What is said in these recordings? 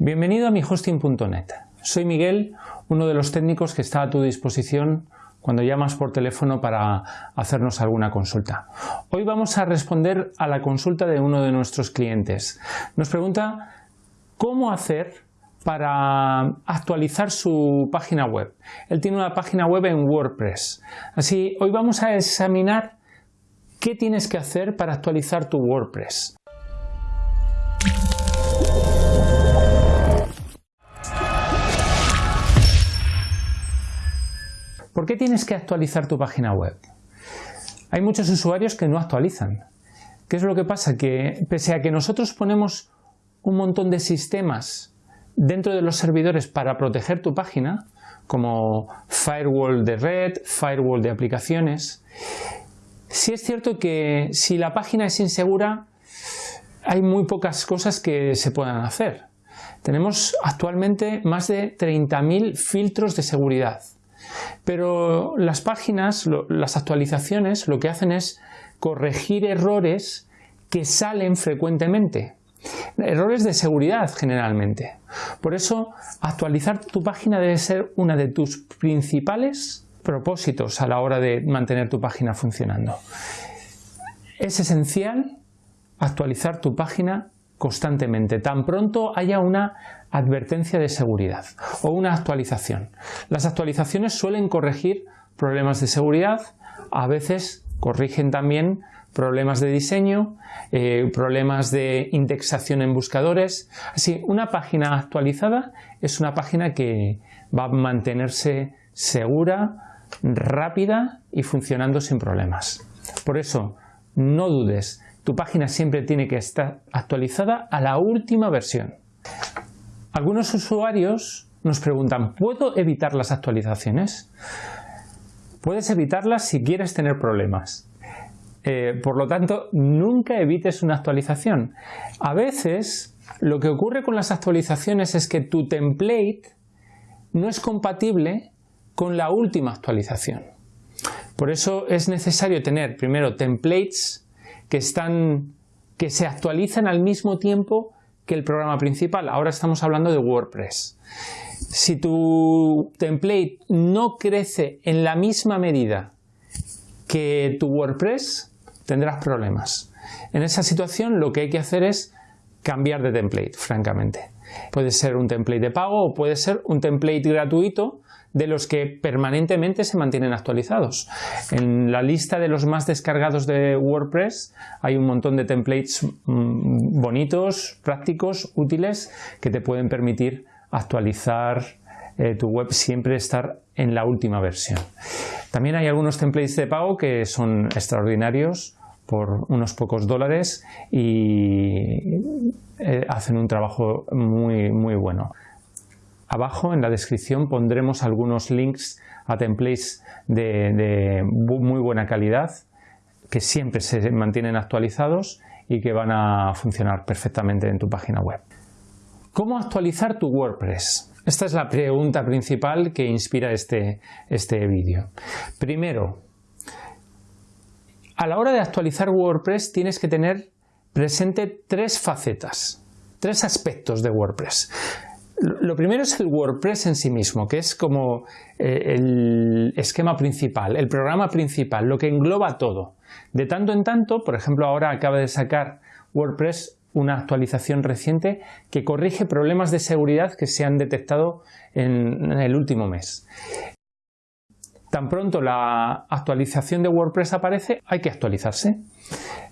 Bienvenido a mihosting.net. Soy Miguel, uno de los técnicos que está a tu disposición cuando llamas por teléfono para hacernos alguna consulta. Hoy vamos a responder a la consulta de uno de nuestros clientes. Nos pregunta cómo hacer para actualizar su página web. Él tiene una página web en WordPress. Así, hoy vamos a examinar qué tienes que hacer para actualizar tu WordPress. ¿Por qué tienes que actualizar tu página web? Hay muchos usuarios que no actualizan. ¿Qué es lo que pasa? Que pese a que nosotros ponemos un montón de sistemas dentro de los servidores para proteger tu página, como firewall de red, firewall de aplicaciones, sí es cierto que si la página es insegura, hay muy pocas cosas que se puedan hacer. Tenemos actualmente más de 30.000 filtros de seguridad. Pero las páginas, las actualizaciones, lo que hacen es corregir errores que salen frecuentemente. Errores de seguridad generalmente. Por eso, actualizar tu página debe ser una de tus principales propósitos a la hora de mantener tu página funcionando. Es esencial actualizar tu página constantemente, tan pronto haya una advertencia de seguridad o una actualización. Las actualizaciones suelen corregir problemas de seguridad, a veces corrigen también problemas de diseño, eh, problemas de indexación en buscadores. Así, una página actualizada es una página que va a mantenerse segura, rápida y funcionando sin problemas. Por eso, no dudes, tu página siempre tiene que estar actualizada a la última versión. Algunos usuarios nos preguntan, ¿puedo evitar las actualizaciones? Puedes evitarlas si quieres tener problemas. Eh, por lo tanto, nunca evites una actualización. A veces, lo que ocurre con las actualizaciones es que tu template no es compatible con la última actualización. Por eso es necesario tener primero templates que, están, que se actualizan al mismo tiempo que el programa principal. Ahora estamos hablando de WordPress. Si tu template no crece en la misma medida que tu WordPress, tendrás problemas. En esa situación lo que hay que hacer es cambiar de template, francamente. Puede ser un template de pago o puede ser un template gratuito de los que permanentemente se mantienen actualizados. En la lista de los más descargados de WordPress hay un montón de templates mm, bonitos, prácticos, útiles, que te pueden permitir actualizar eh, tu web, siempre estar en la última versión. También hay algunos templates de pago que son extraordinarios por unos pocos dólares y eh, hacen un trabajo muy, muy bueno. Abajo en la descripción pondremos algunos links a templates de, muy buena calidad que siempre se mantienen actualizados y que van a funcionar perfectamente en tu página web. ¿Cómo actualizar tu WordPress? Esta es la pregunta principal que inspira este, este vídeo. Primero, a la hora de actualizar WordPress tienes que tener presente tres facetas, tres aspectos de WordPress. Lo primero es el WordPress en sí mismo, que es como eh, el esquema principal, el programa principal, lo que engloba todo. De tanto en tanto, por ejemplo, ahora acaba de sacar WordPress una actualización reciente que corrige problemas de seguridad que se han detectado en, el último mes. Tan pronto la actualización de WordPress aparece, hay que actualizarse.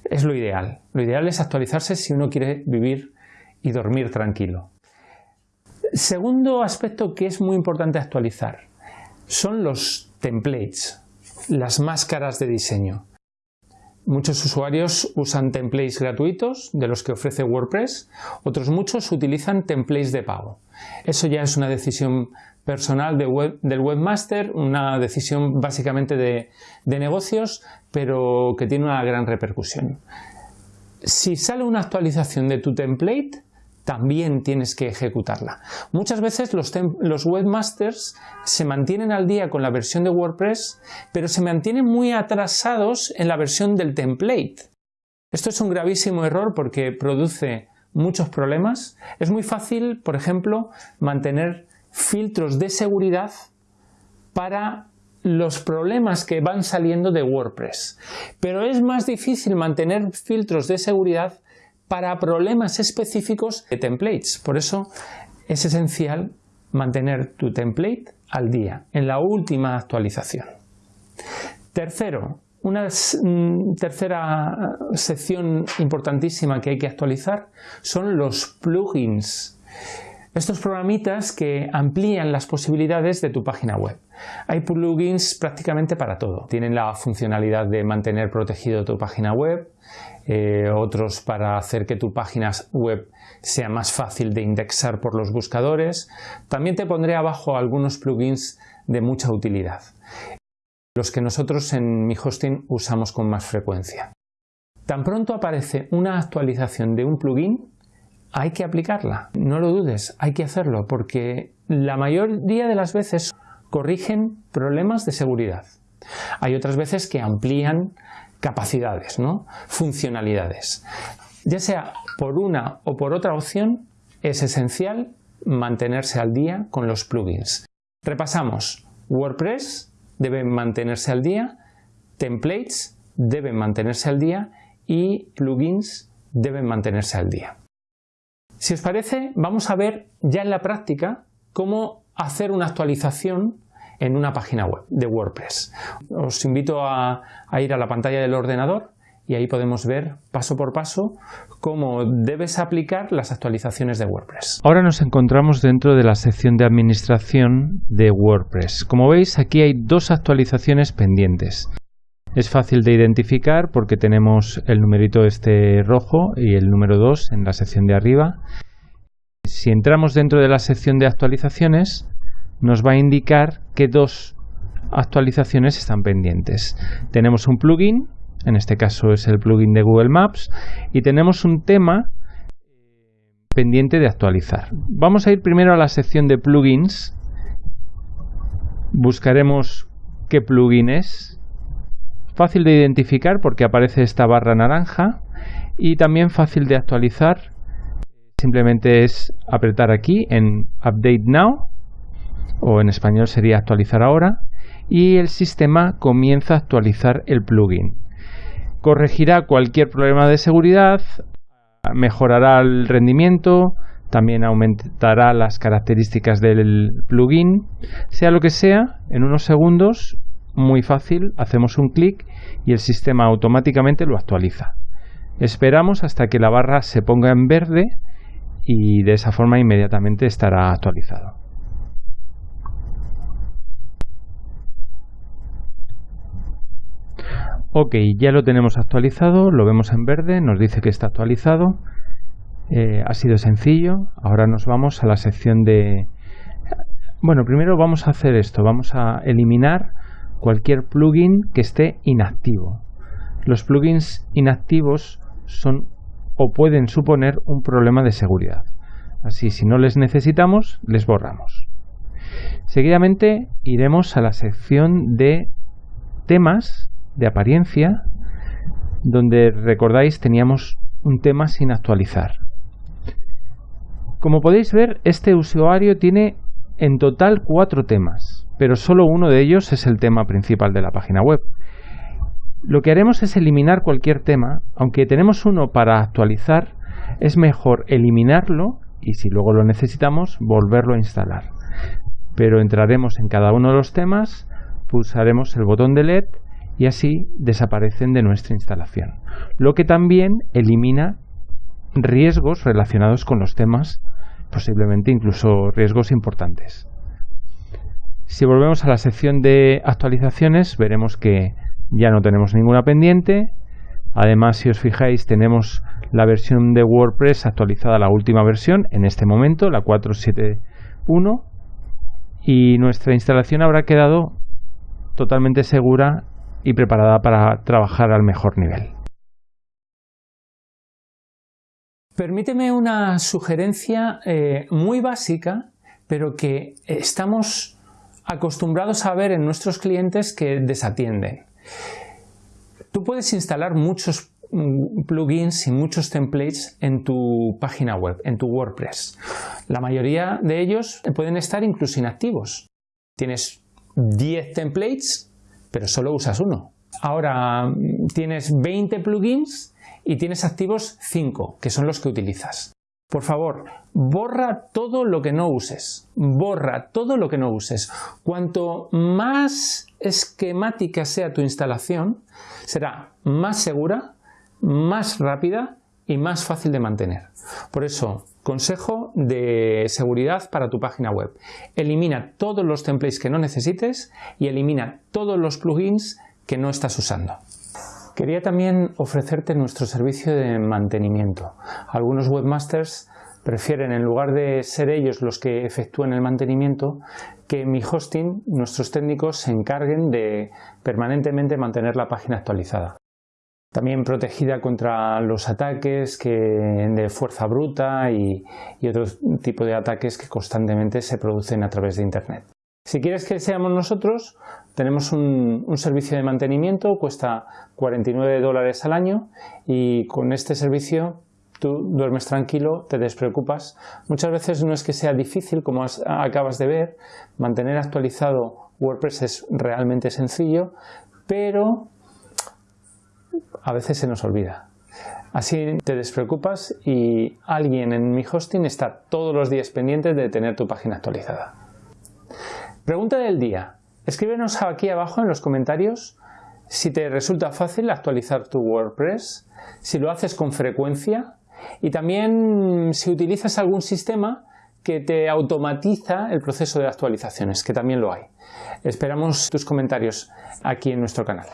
Es lo ideal. Lo ideal es actualizarse si uno quiere vivir y dormir tranquilo. Segundo aspecto que es muy importante actualizar son los templates, las máscaras de diseño. Muchos usuarios usan templates gratuitos de los que ofrece WordPress, otros muchos utilizan templates de pago. Eso ya es una decisión personal del webmaster, una decisión básicamente de negocios, pero que tiene una gran repercusión. Si sale una actualización de tu template, también tienes que ejecutarla. Muchas veces los, webmasters se mantienen al día con la versión de WordPress, pero se mantienen muy atrasados en la versión del template. Esto es un gravísimo error porque produce muchos problemas. Es muy fácil, por ejemplo, mantener filtros de seguridad para los problemas que van saliendo de WordPress. Pero es más difícil mantener filtros de seguridad para problemas específicos de templates. Por eso es esencial mantener tu template al día, en la última actualización. Tercero, una mm, tercera sección importantísima que hay que actualizar son los plugins. Estos programitas que amplían las posibilidades de tu página web. Hay plugins prácticamente para todo. Tienen la funcionalidad de mantener protegido tu página web, eh, otros para hacer que tu página web sea más fácil de indexar por los buscadores. También te pondré abajo algunos plugins de mucha utilidad, los que nosotros en mi hosting usamos con más frecuencia. Tan pronto aparece una actualización de un plugin, hay que aplicarla. No lo dudes, hay que hacerlo porque la mayoría de las veces corrigen problemas de seguridad. Hay otras veces que amplían capacidades, ¿no? funcionalidades. Ya sea por una o por otra opción, es esencial mantenerse al día con los plugins. Repasamos. WordPress debe mantenerse al día, templates deben mantenerse al día y plugins deben mantenerse al día. Si os parece, vamos a ver ya en la práctica cómo hacer una actualización en una página web de WordPress. Os invito a, ir a la pantalla del ordenador y ahí podemos ver paso por paso cómo debes aplicar las actualizaciones de WordPress. Ahora nos encontramos dentro de la sección de administración de WordPress. Como veis aquí hay dos actualizaciones pendientes. Es fácil de identificar porque tenemos el numerito este rojo y el número 2 en la sección de arriba. Si entramos dentro de la sección de actualizaciones, nos va a indicar que dos actualizaciones están pendientes. Tenemos un plugin, en este caso es el plugin de Google Maps, y tenemos un tema pendiente de actualizar. Vamos a ir primero a la sección de plugins. Buscaremos qué plugin es Fácil de identificar porque aparece esta barra naranja y también fácil de actualizar. Simplemente es apretar aquí en Update Now o en español sería actualizar ahora y el sistema comienza a actualizar el plugin. Corregirá cualquier problema de seguridad, mejorará el rendimiento, también aumentará las características del plugin, sea lo que sea, en unos segundos muy fácil, hacemos un clic y el sistema automáticamente lo actualiza. Esperamos hasta que la barra se ponga en verde y de esa forma inmediatamente estará actualizado. Ok, ya lo tenemos actualizado, lo vemos en verde, nos dice que está actualizado. Eh, ha sido sencillo. Ahora nos vamos a la sección de... Bueno, primero vamos a hacer esto, vamos a eliminar cualquier plugin que esté inactivo. Los plugins inactivos son o pueden suponer un problema de seguridad. Así, si no les necesitamos, les borramos. Seguidamente iremos a la sección de temas de apariencia, donde recordáis teníamos un tema sin actualizar. Como podéis ver, este usuario tiene en total cuatro temas pero solo uno de ellos es el tema principal de la página web. Lo que haremos es eliminar cualquier tema, aunque tenemos uno para actualizar, es mejor eliminarlo y si luego lo necesitamos, volverlo a instalar. Pero entraremos en cada uno de los temas, pulsaremos el botón de LED y así desaparecen de nuestra instalación. Lo que también elimina riesgos relacionados con los temas, posiblemente incluso riesgos importantes. Si volvemos a la sección de actualizaciones, veremos que ya no tenemos ninguna pendiente. Además, si os fijáis, tenemos la versión de WordPress actualizada, la última versión, en este momento, la 471. Y nuestra instalación habrá quedado totalmente segura y preparada para trabajar al mejor nivel. Permíteme una sugerencia eh, muy básica, pero que estamos acostumbrados a ver en nuestros clientes que desatienden. Tú puedes instalar muchos mm, plugins y muchos templates en tu página web, en tu WordPress. La mayoría de ellos pueden estar incluso inactivos. Tienes 10 templates, pero solo usas uno. Ahora mm, tienes 20 plugins y tienes activos 5, que son los que utilizas. Por favor, borra todo lo que no uses. Borra todo lo que no uses. Cuanto más esquemática sea tu instalación, será más segura, más rápida y más fácil de mantener. Por eso, consejo de seguridad para tu página web. Elimina todos los templates que no necesites y elimina todos los plugins que no estás usando. Quería también ofrecerte nuestro servicio de mantenimiento. Algunos webmasters prefieren, en lugar de ser ellos los que efectúen el mantenimiento, que mi hosting, nuestros técnicos, se encarguen de permanentemente mantener la página actualizada. También protegida contra los ataques de fuerza bruta y, y otro tipo de ataques que constantemente se producen a través de Internet. Si quieres que seamos nosotros, tenemos un, servicio de mantenimiento, cuesta 49 dólares al año y con este servicio tú duermes tranquilo, te despreocupas. Muchas veces no es que sea difícil, como acabas de ver, mantener actualizado WordPress es realmente sencillo, pero a veces se nos olvida. Así te despreocupas y alguien en mi hosting está todos los días pendiente de tener tu página actualizada. Pregunta del día. Escríbenos aquí abajo en los comentarios si te resulta fácil actualizar tu WordPress, si lo haces con frecuencia y también si utilizas algún sistema que te automatiza el proceso de actualizaciones, que también lo hay. Esperamos tus comentarios aquí en nuestro canal.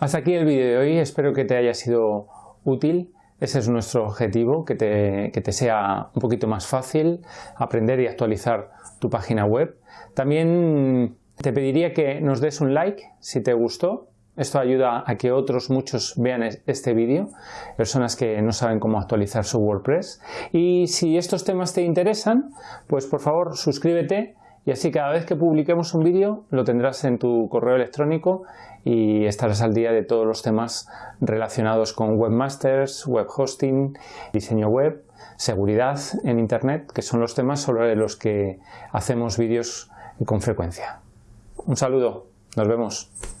Hasta aquí el vídeo de hoy, espero que te haya sido útil. Ese es nuestro objetivo, que te, que te sea un poquito más fácil aprender y actualizar tu página web. También te pediría que nos des un like si te gustó. Esto ayuda a que otros muchos vean este vídeo, personas que no saben cómo actualizar su WordPress. Y si estos temas te interesan, pues por favor suscríbete y así cada vez que publiquemos un vídeo lo tendrás en tu correo electrónico y estarás al día de todos los temas relacionados con webmasters, web hosting, diseño web seguridad en Internet, que son los temas sobre los que hacemos vídeos con frecuencia. Un saludo, nos vemos.